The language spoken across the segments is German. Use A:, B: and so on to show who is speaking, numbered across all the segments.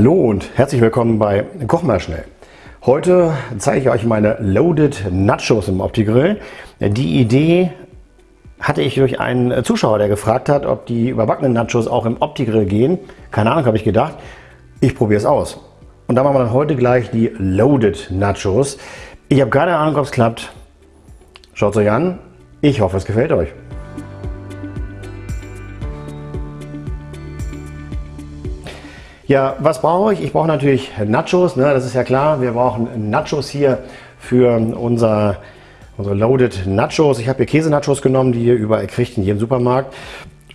A: Hallo und herzlich willkommen bei Koch mal schnell. Heute zeige ich euch meine Loaded Nachos im Opti-Grill. Die Idee hatte ich durch einen Zuschauer, der gefragt hat, ob die überbackenen Nachos auch im Opti-Grill gehen. Keine Ahnung, habe ich gedacht. Ich probiere es aus. Und da machen wir dann heute gleich die Loaded Nachos. Ich habe keine Ahnung, ob es klappt. Schaut es euch an. Ich hoffe, es gefällt euch. Ja, was brauche ich? Ich brauche natürlich Nachos, ne? das ist ja klar. Wir brauchen Nachos hier für unser, unsere Loaded Nachos. Ich habe hier Käse-Nachos genommen, die ihr überall kriegt in jedem Supermarkt.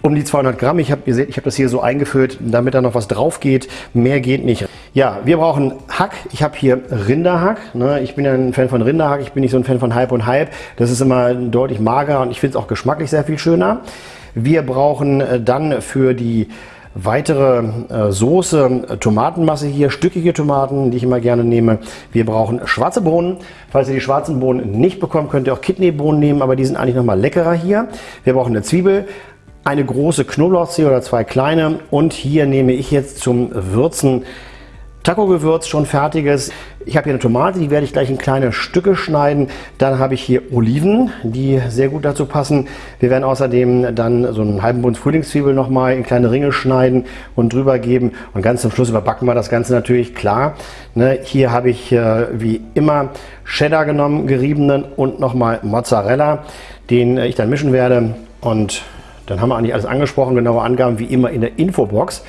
A: Um die 200 Gramm. Ich habe ihr seht, ich habe das hier so eingefüllt, damit da noch was drauf geht. Mehr geht nicht. Ja, wir brauchen Hack. Ich habe hier Rinderhack. Ne? Ich bin ja ein Fan von Rinderhack. Ich bin nicht so ein Fan von Halb und Halb. Das ist immer deutlich mager und ich finde es auch geschmacklich sehr viel schöner. Wir brauchen äh, dann für die Weitere äh, Soße, äh, Tomatenmasse hier, stückige Tomaten, die ich immer gerne nehme. Wir brauchen schwarze Bohnen. Falls ihr die schwarzen Bohnen nicht bekommt, könnt ihr auch Kidneybohnen nehmen, aber die sind eigentlich noch mal leckerer hier. Wir brauchen eine Zwiebel, eine große Knoblauchzehe oder zwei kleine und hier nehme ich jetzt zum Würzen Taco-Gewürz schon fertiges. Ich habe hier eine Tomate, die werde ich gleich in kleine Stücke schneiden. Dann habe ich hier Oliven, die sehr gut dazu passen. Wir werden außerdem dann so einen halben Bund Frühlingszwiebel nochmal in kleine Ringe schneiden und drüber geben. Und ganz zum Schluss überbacken wir das Ganze natürlich, klar. Ne, hier habe ich äh, wie immer Cheddar genommen, geriebenen und nochmal Mozzarella, den ich dann mischen werde. Und dann haben wir eigentlich alles angesprochen, genaue Angaben wie immer in der Infobox.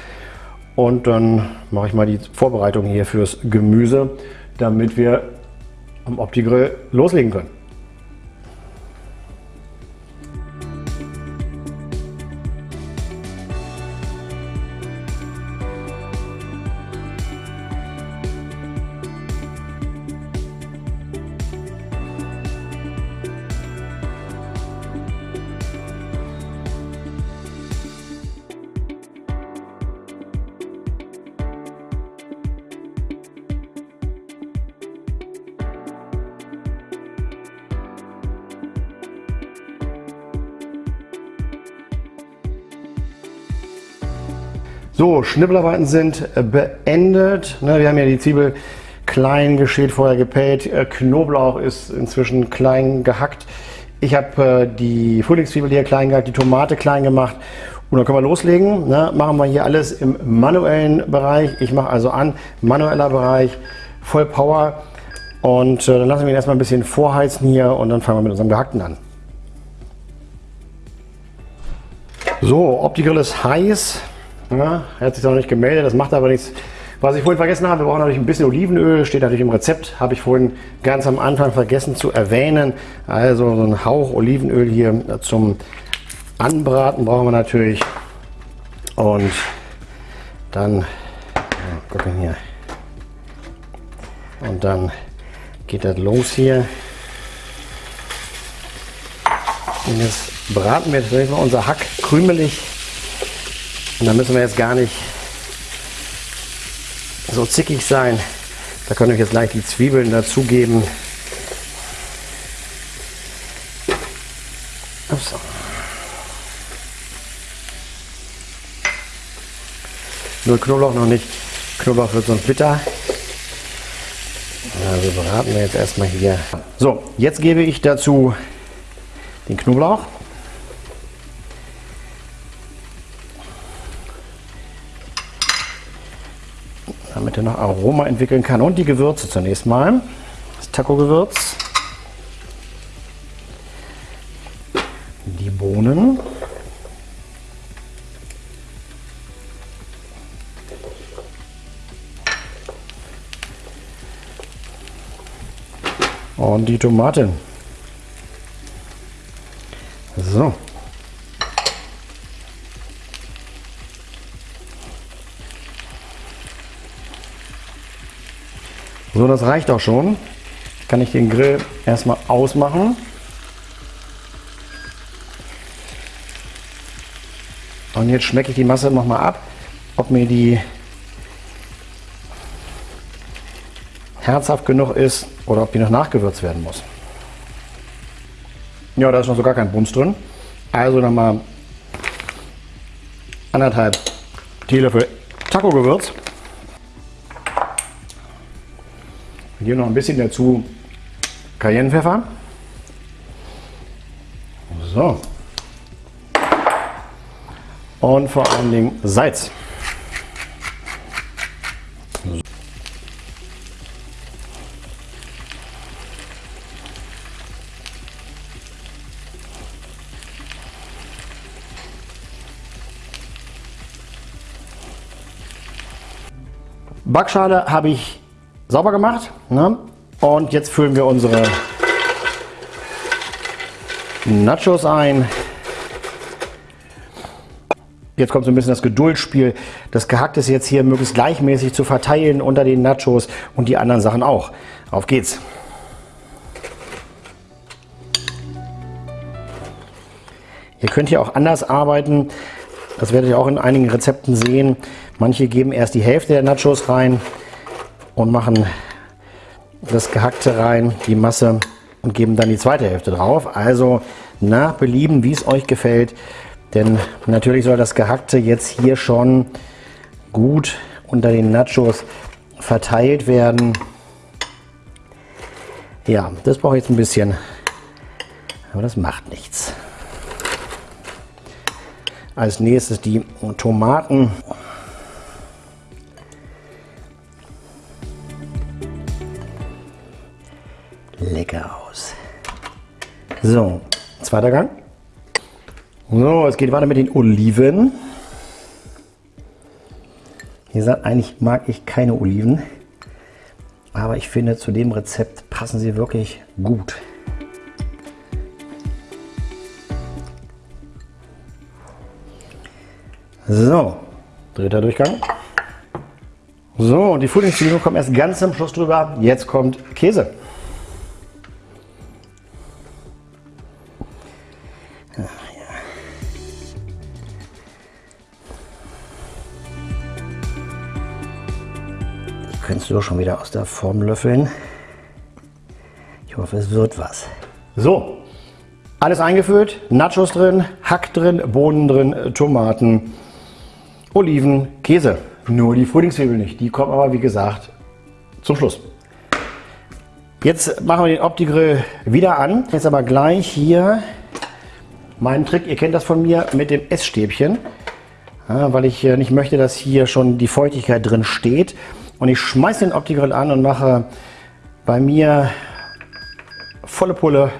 A: Und dann mache ich mal die Vorbereitung hier fürs Gemüse, damit wir am Opti-Grill loslegen können. So, Schnippelarbeiten sind äh, beendet. Ne, wir haben ja die Zwiebel klein geschält, vorher gepellt. Äh, Knoblauch ist inzwischen klein gehackt. Ich habe äh, die Frühlingszwiebel hier klein gehackt, die Tomate klein gemacht. Und dann können wir loslegen. Ne? Machen wir hier alles im manuellen Bereich. Ich mache also an, manueller Bereich, voll Power. Und dann lassen wir ihn erstmal ein bisschen vorheizen hier und dann fangen wir mit unserem Gehackten an. So, Opti-Grill ist heiß. Ja, er hat sich noch nicht gemeldet, das macht aber nichts. Was ich vorhin vergessen habe, wir brauchen natürlich ein bisschen Olivenöl, steht natürlich im Rezept, habe ich vorhin ganz am Anfang vergessen zu erwähnen. Also so ein Hauch Olivenöl hier zum Anbraten brauchen wir natürlich. Und dann, gucken hier. Und dann geht das los hier. Und jetzt braten wir jetzt mal unser Hack krümelig und da müssen wir jetzt gar nicht so zickig sein. Da können wir jetzt gleich die Zwiebeln dazugeben. Ups. Nur Knoblauch noch nicht. Knoblauch wird sonst bitter. Also braten wir jetzt erstmal hier. So, jetzt gebe ich dazu den Knoblauch. Damit er noch Aroma entwickeln kann. Und die Gewürze zunächst mal. Das Taco-Gewürz. Die Bohnen. Und die Tomaten. So. So, das reicht auch schon. Kann ich den Grill erstmal ausmachen. Und jetzt schmecke ich die Masse noch mal ab, ob mir die herzhaft genug ist oder ob die noch nachgewürzt werden muss. Ja, da ist noch so gar kein Bums drin. Also nochmal anderthalb Teelöffel Taco-Gewürz. Hier noch ein bisschen dazu Cayennepfeffer. So. Und vor allen Dingen Salz. Backschale habe ich sauber gemacht. Ne? Und jetzt füllen wir unsere Nachos ein. Jetzt kommt so ein bisschen das Geduldsspiel. Das Gehackte ist jetzt hier möglichst gleichmäßig zu verteilen unter den Nachos und die anderen Sachen auch. Auf geht's. Ihr könnt hier auch anders arbeiten. Das werdet ihr auch in einigen Rezepten sehen. Manche geben erst die Hälfte der Nachos rein und machen das Gehackte rein, die Masse und geben dann die zweite Hälfte drauf. Also nach Belieben, wie es euch gefällt. Denn natürlich soll das Gehackte jetzt hier schon gut unter den Nachos verteilt werden. Ja, das brauche ich jetzt ein bisschen, aber das macht nichts. Als nächstes die Tomaten. Lecker aus. So, zweiter Gang. So, es geht weiter mit den Oliven. Wie gesagt, eigentlich mag ich keine Oliven, aber ich finde, zu dem Rezept passen sie wirklich gut. So, dritter Durchgang. So, und die Frühlingszwiebeln kommen erst ganz am Schluss drüber. Jetzt kommt Käse. Könntest du schon wieder aus der Form löffeln. Ich hoffe, es wird was. So, alles eingefüllt, Nachos drin, Hack drin, Bohnen drin, Tomaten, Oliven, Käse. Nur die Frühlingszwiebeln nicht. Die kommen aber, wie gesagt, zum Schluss. Jetzt machen wir den Opti-Grill wieder an. Jetzt aber gleich hier mein Trick. Ihr kennt das von mir mit dem Essstäbchen. Ja, weil ich nicht möchte, dass hier schon die Feuchtigkeit drin steht. Und ich schmeiße den Opti-Grill an und mache bei mir volle Pulle.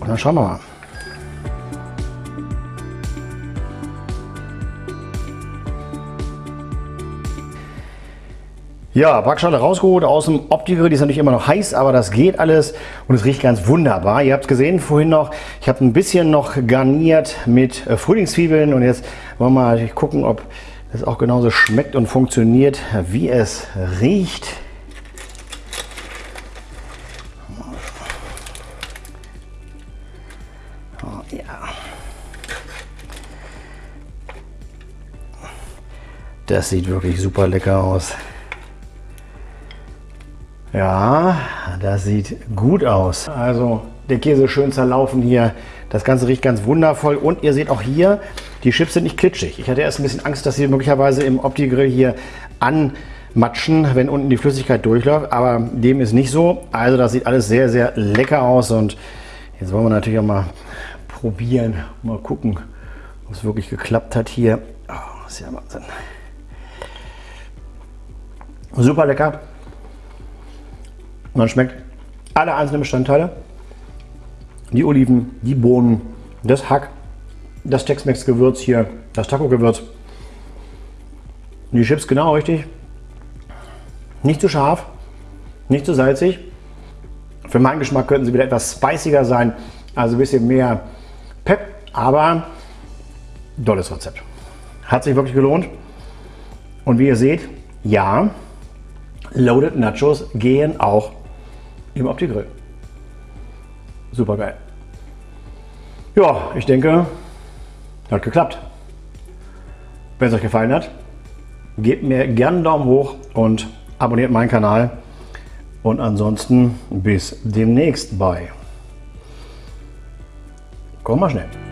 A: Und dann schauen wir mal. Ja, Backschale rausgeholt aus dem Opti-Grill. Die ist natürlich immer noch heiß, aber das geht alles und es riecht ganz wunderbar. Ihr habt es gesehen vorhin noch, ich habe ein bisschen noch garniert mit äh, Frühlingszwiebeln und jetzt wollen wir mal gucken, ob das auch genauso schmeckt und funktioniert, wie es riecht. Oh, ja. Das sieht wirklich super lecker aus. Ja, das sieht gut aus. Also der Käse schön zerlaufen hier. Das Ganze riecht ganz wundervoll. Und ihr seht auch hier, die Chips sind nicht klitschig. Ich hatte erst ein bisschen Angst, dass sie möglicherweise im Opti-Grill hier anmatschen, wenn unten die Flüssigkeit durchläuft. Aber dem ist nicht so. Also das sieht alles sehr, sehr lecker aus. Und jetzt wollen wir natürlich auch mal probieren. Mal gucken, ob es wirklich geklappt hat hier. Oh, das ist ja Wahnsinn. Super lecker. Man schmeckt alle einzelnen Bestandteile. Die Oliven, die Bohnen, das Hack, das Tex-Mex-Gewürz hier, das Taco-Gewürz. Die Chips genau richtig. Nicht zu scharf, nicht zu salzig. Für meinen Geschmack könnten sie wieder etwas spiciger sein, also ein bisschen mehr Pep, aber tolles Rezept. Hat sich wirklich gelohnt. Und wie ihr seht, ja, Loaded Nachos gehen auch im Opti-Grill. Super geil. Ja, ich denke, hat geklappt. Wenn es euch gefallen hat, gebt mir gerne einen Daumen hoch und abonniert meinen Kanal. Und ansonsten bis demnächst bei. Komm mal schnell.